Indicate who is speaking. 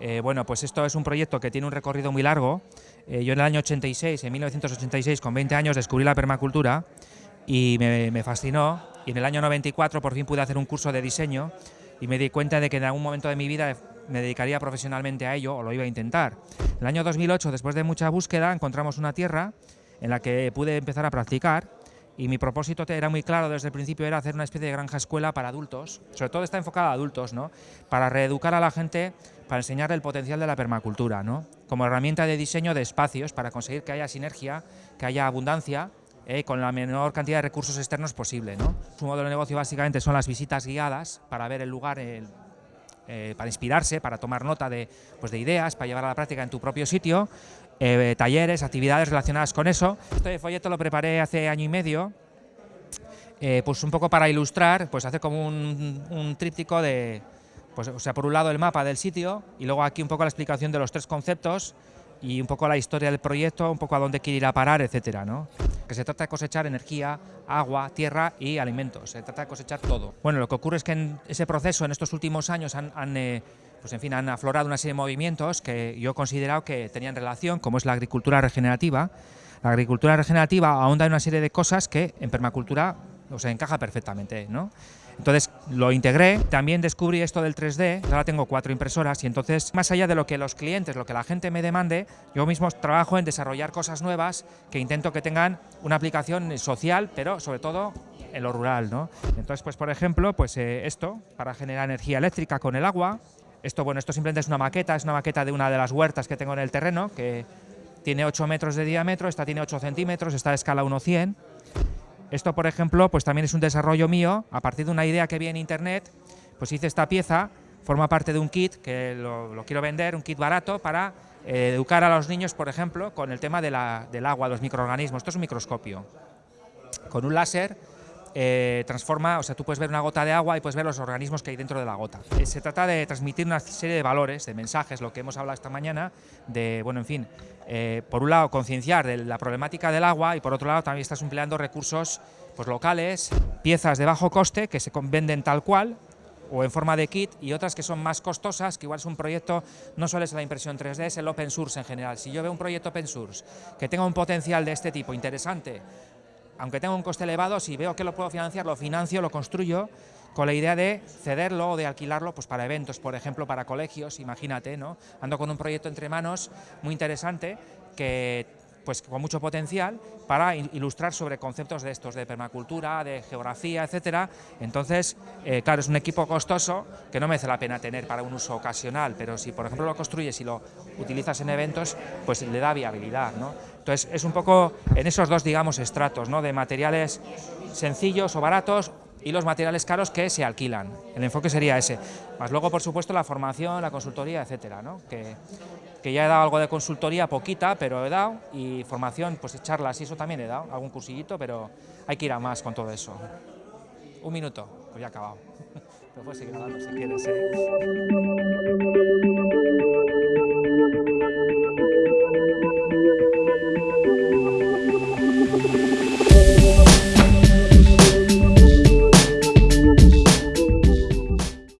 Speaker 1: Eh, bueno, pues esto es un proyecto que tiene un recorrido muy largo. Eh, yo en el año 86, en 1986, con 20 años, descubrí la permacultura y me, me fascinó. Y en el año 94 por fin pude hacer un curso de diseño y me di cuenta de que en algún momento de mi vida me dedicaría profesionalmente a ello o lo iba a intentar. En el año 2008, después de mucha búsqueda, encontramos una tierra en la que pude empezar a practicar y mi propósito era muy claro desde el principio, era hacer una especie de granja escuela para adultos, sobre todo está enfocada a adultos, ¿no? para reeducar a la gente, para enseñar el potencial de la permacultura, ¿no? como herramienta de diseño de espacios para conseguir que haya sinergia, que haya abundancia, eh, con la menor cantidad de recursos externos posible. ¿no? Su modelo de negocio básicamente son las visitas guiadas para ver el lugar, eh, para inspirarse, para tomar nota de, pues de ideas, para llevar a la práctica en tu propio sitio, eh, talleres, actividades relacionadas con eso. Este folleto lo preparé hace año y medio, eh, pues un poco para ilustrar, pues hace como un, tríptico de, pues, o sea, por un lado el mapa del sitio y luego aquí un poco la explicación de los tres conceptos y un poco la historia del proyecto, un poco a dónde quiere ir a parar, etcétera, ¿no? Que se trata de cosechar energía, agua, tierra y alimentos, se trata de cosechar todo. Bueno, lo que ocurre es que en ese proceso, en estos últimos años, han, eh, pues en fin, han aflorado una serie de movimientos que yo he considerado que tenían relación, como es la agricultura regenerativa. La agricultura regenerativa ahonda en una serie de cosas que en permacultura o se encaja perfectamente, ¿no? Entonces lo integré, también descubrí esto del 3D, ahora tengo cuatro impresoras y entonces más allá de lo que los clientes, lo que la gente me demande, yo mismo trabajo en desarrollar cosas nuevas que intento que tengan una aplicación social, pero sobre todo en lo rural, ¿no? Entonces, pues por ejemplo, pues eh, esto, para generar energía eléctrica con el agua, esto, bueno, esto simplemente es una maqueta, es una maqueta de una de las huertas que tengo en el terreno, que tiene 8 metros de diámetro, esta tiene 8 centímetros, está de escala 1.100. Esto, por ejemplo, pues también es un desarrollo mío, a partir de una idea que vi en internet, pues hice esta pieza, forma parte de un kit que lo, quiero vender, un kit barato para eh, educar a los niños, por ejemplo, con el tema del agua, los microorganismos. Esto es un microscopio. Con un láser eh, transforma, o sea, tú puedes ver una gota de agua y puedes ver los organismos que hay dentro de la gota. Eh, se trata de transmitir una serie de valores, de mensajes, lo que hemos hablado esta mañana, de, bueno, en fin, eh, por un lado concienciar de la problemática del agua y por otro lado también estás empleando recursos pues, locales, piezas de bajo coste que se venden tal cual, o en forma de kit y otras que son más costosas, que igual es un proyecto, no solo es la impresión 3D, es el open source en general. Si yo veo un proyecto open source que tenga un potencial de este tipo interesante, aunque tenga un coste elevado, si veo que lo puedo financiar, lo financio, lo construyo, con la idea de cederlo o de alquilarlo pues para eventos, por ejemplo, para colegios, imagínate, ¿no? Ando con un proyecto entre manos muy interesante que pues con mucho potencial para ilustrar sobre conceptos de estos, de permacultura, de geografía, etcétera. Entonces, eh, claro, es un equipo costoso que no merece la pena tener para un uso ocasional, pero si por ejemplo lo construyes y lo utilizas en eventos, pues le da viabilidad, ¿no? Es un poco en esos dos, digamos, estratos, ¿no? De materiales sencillos o baratos y los materiales caros que se alquilan. El enfoque sería ese. Más luego, por supuesto, la formación, la consultoría, etcétera, ¿no? que, que ya he dado algo de consultoría, poquita, pero he dado, y formación, pues charlas y eso también he dado, algún cursillito, pero hay que ir a más con todo eso. Un minuto, pues ya he acabado. Pero seguir si quieres. ¿eh?